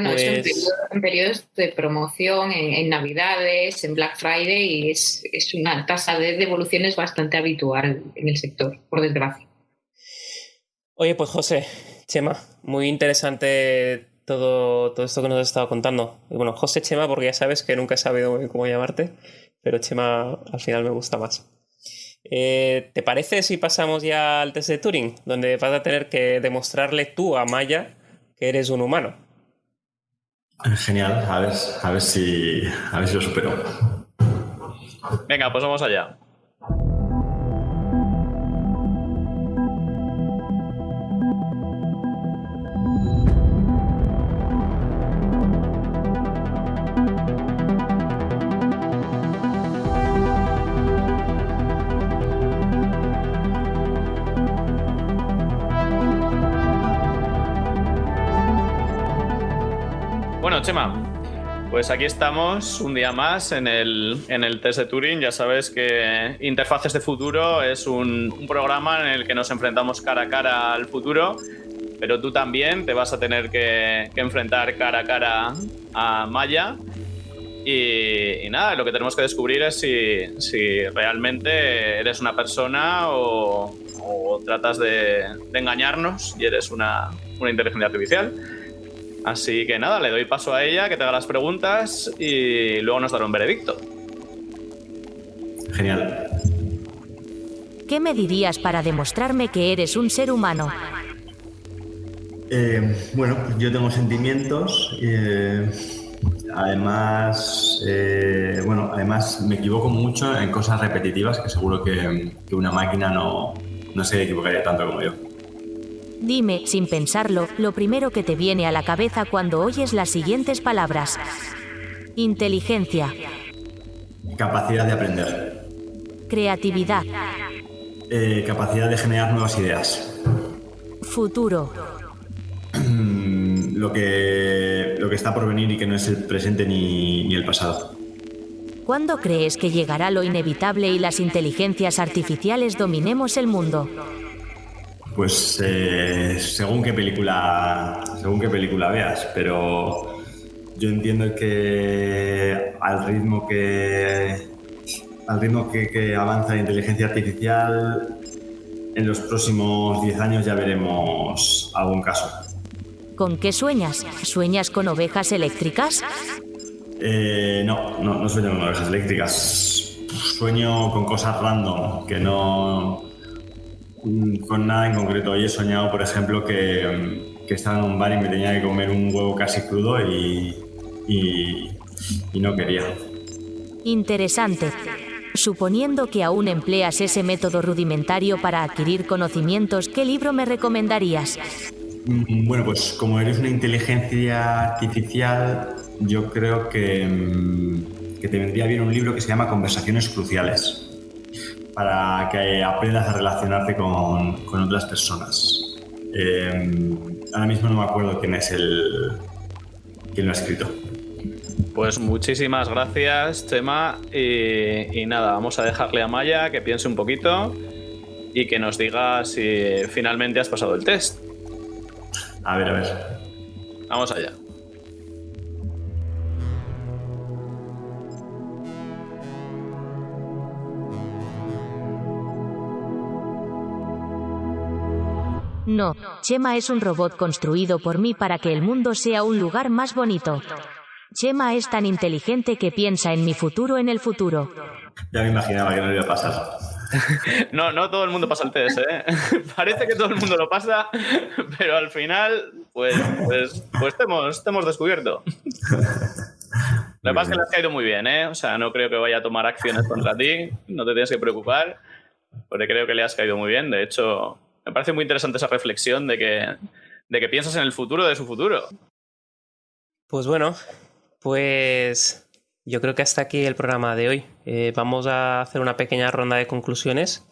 Bueno, es pues en, periodos de promoción, en, Navidades, en Black Friday, y es, es una tasa de devoluciones bastante habitual en el sector, por desgracia. Oye, pues José, Chema, muy interesante todo, todo esto que nos has estado contando. Y bueno, José Chema, porque ya sabes que nunca he sabido cómo llamarte, pero Chema al final me gusta más. Eh, ¿Te parece si pasamos ya al test de Turing, donde vas a tener que demostrarle tú a Maya que eres un humano? Genial, a ver, a ver si, a ver si lo supero. Venga, pues vamos allá. Chema. Pues aquí estamos un día más en el, en el test de Turing. Ya sabes que Interfaces de Futuro es un, programa en el que nos enfrentamos cara a cara al futuro, pero tú también te vas a tener que, enfrentar cara a cara a Maya. Y, nada, lo que tenemos que descubrir es si, realmente eres una persona o, tratas de, engañarnos y eres una, una inteligencia artificial. Así que nada, le doy paso a ella, que te haga las preguntas y luego nos dará un veredicto. Genial. ¿Qué me dirías para demostrarme que eres un ser humano? Eh, bueno, yo tengo sentimientos. Eh, además, eh, bueno, además me equivoco mucho en cosas repetitivas que seguro que, una máquina no, no se equivocaría tanto como yo. Dime, sin pensarlo, lo primero que te viene a la cabeza cuando oyes las siguientes palabras. Inteligencia. Capacidad de aprender. Creatividad. Eh, capacidad de generar nuevas ideas. Futuro. lo, que, lo que está por venir y que no es el presente ni, ni el pasado. ¿Cuándo crees que llegará lo inevitable y las inteligencias artificiales dominemos el mundo? Pues eh, según qué película, según qué película veas, pero yo entiendo que al ritmo que al ritmo que, avanza la inteligencia artificial, en los próximos 10 años ya veremos algún caso. ¿Con qué sueñas? ¿Sueñas con ovejas eléctricas? Eh, no, no, no sueño con ovejas eléctricas. Sueño con cosas random que no, con nada en concreto. Hoy he soñado, por ejemplo, que, estaba en un bar y me tenía que comer un huevo casi crudo y, y, no quería. Interesante. Suponiendo que aún empleas ese método rudimentario para adquirir conocimientos, ¿qué libro me recomendarías? Mm, bueno, pues como eres una inteligencia artificial, yo creo que, mm, que te vendría bien un libro que se llama Conversaciones Cruciales para que aprendas a relacionarte con, otras personas. Eh, ahora mismo no me acuerdo quién es el quién lo ha escrito. Pues muchísimas gracias, Chema. Y, y, nada, vamos a dejarle a Maya que piense un poquito y que nos diga si finalmente has pasado el test. A ver, a ver. Vamos allá. No, Chema es un robot construido por mí para que el mundo sea un lugar más bonito. Chema es tan inteligente que piensa en mi futuro en el futuro. Ya me imaginaba que no iba a pasar. No, no todo el mundo pasa el test, ¿eh? Parece que todo el mundo lo pasa, pero al final, pues, pues, pues te, hemos, descubierto. Lo que pasa es que le has caído muy bien, ¿eh? O sea, no creo que vaya a tomar acciones contra ti, no te tienes que preocupar, porque creo que le has caído muy bien. De hecho, me parece muy interesante esa reflexión de que, de que piensas en el futuro de su futuro. Pues bueno, pues yo creo que hasta aquí el programa de hoy. Eh, vamos a hacer una pequeña ronda de conclusiones.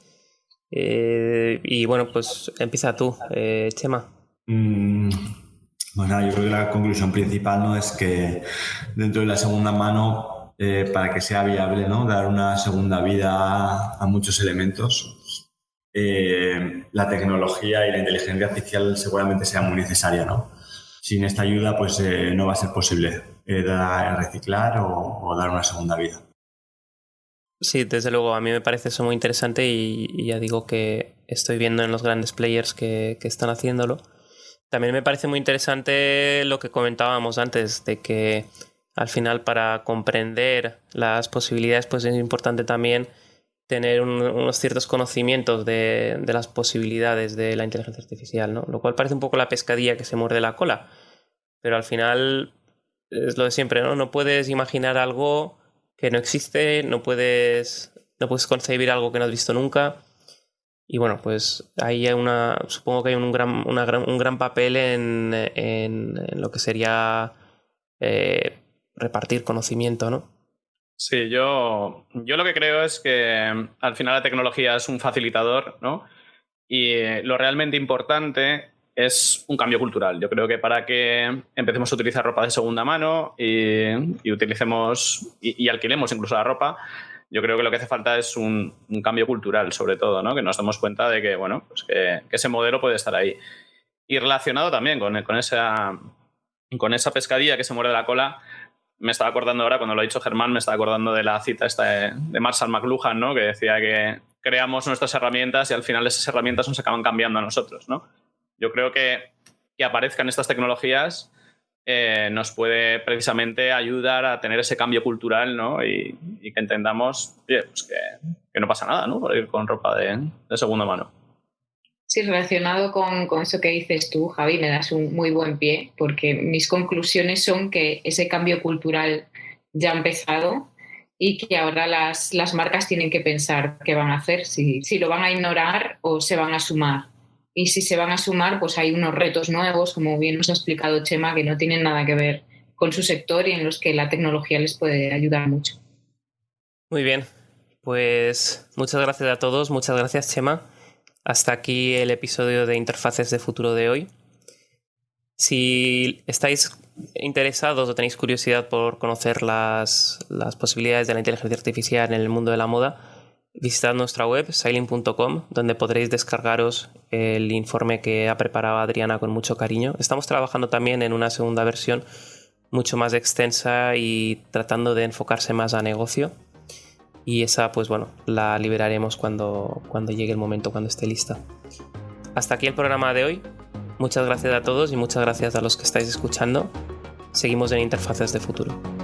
Eh, y bueno, pues empieza tú, eh, Chema. Mm, Bueno, yo creo que la conclusión principal no es que dentro de la segunda mano, eh, para que sea viable, ¿no? dar una segunda vida a muchos elementos, eh, la tecnología y la inteligencia artificial seguramente sea muy necesaria. ¿no? Sin esta ayuda, pues eh, no va a ser posible dar, reciclar o, dar una segunda vida. Sí, desde luego, a mí me parece eso muy interesante y, ya digo que estoy viendo en los grandes players que, que están haciéndolo también me parece muy interesante lo que comentábamos antes, de que al final para comprender las posibilidades, pues es importante también tener unos ciertos conocimientos de, las posibilidades de la inteligencia artificial, ¿no? Lo cual parece un poco la pescadilla que se muerde la cola. Pero al final es lo de siempre, ¿no? No puedes imaginar algo que no existe, no puedes, no puedes concebir algo que no has visto nunca. Y bueno, pues ahí hay una, supongo que hay un gran, un gran papel en, en, lo que sería eh, repartir conocimiento, ¿no? Sí, yo, yo lo que creo es que al final la tecnología es un facilitador, ¿no? Y lo realmente importante es un cambio cultural. Yo creo que para que empecemos a utilizar ropa de segunda mano y, utilicemos y, alquilemos incluso la ropa, yo creo que lo que hace falta es un, cambio cultural, sobre todo, ¿no? que nos demos cuenta de que, bueno, pues que, ese modelo puede estar ahí. Y relacionado también con, con, esa, con esa pescadilla que se muere de la cola, me estaba acordando ahora, cuando lo ha dicho Germán, me estaba acordando de la cita esta de, Marshall McLuhan, ¿no? que decía que creamos nuestras herramientas y al final esas herramientas nos acaban cambiando a nosotros. ¿no? Yo creo que que aparezcan estas tecnologías eh, nos puede precisamente ayudar a tener ese cambio cultural ¿no? y, que entendamos pues que, no pasa nada ¿no? por ir con ropa de, segunda mano. Sí, relacionado con, con, eso que dices tú, Javi, me das un muy buen pie, porque mis conclusiones son que ese cambio cultural ya ha empezado y que ahora las, las marcas tienen que pensar qué van a hacer, si, si lo van a ignorar o se van a sumar y si se van a sumar, pues hay unos retos nuevos, como bien nos ha explicado Chema, que no tienen nada que ver con su sector y en los que la tecnología les puede ayudar mucho. Muy bien, pues muchas gracias a todos, muchas gracias Chema. Hasta aquí el episodio de Interfaces de Futuro de hoy. Si estáis interesados o tenéis curiosidad por conocer las, las posibilidades de la inteligencia artificial en el mundo de la moda, visitad nuestra web, sailing.com, donde podréis descargaros el informe que ha preparado Adriana con mucho cariño. Estamos trabajando también en una segunda versión mucho más extensa y tratando de enfocarse más a negocio. Y esa, pues bueno, la liberaremos cuando, cuando llegue el momento, cuando esté lista. Hasta aquí el programa de hoy. Muchas gracias a todos y muchas gracias a los que estáis escuchando. Seguimos en Interfaces de Futuro.